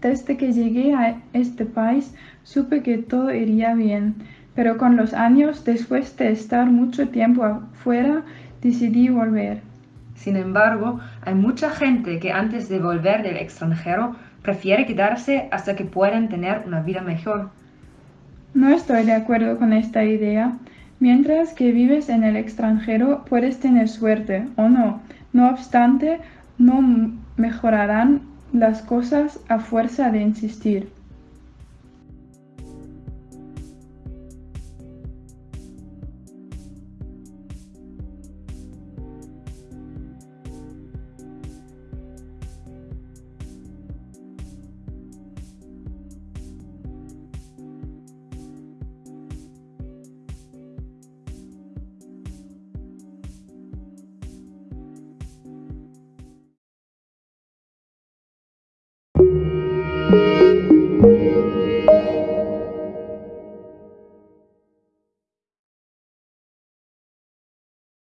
Desde que llegué a este país supe que todo iría bien, pero con los años, después de estar mucho tiempo afuera, decidí volver. Sin embargo, hay mucha gente que antes de volver del extranjero prefiere quedarse hasta que puedan tener una vida mejor. No estoy de acuerdo con esta idea. Mientras que vives en el extranjero puedes tener suerte o no. No obstante, no mejorarán las cosas a fuerza de insistir.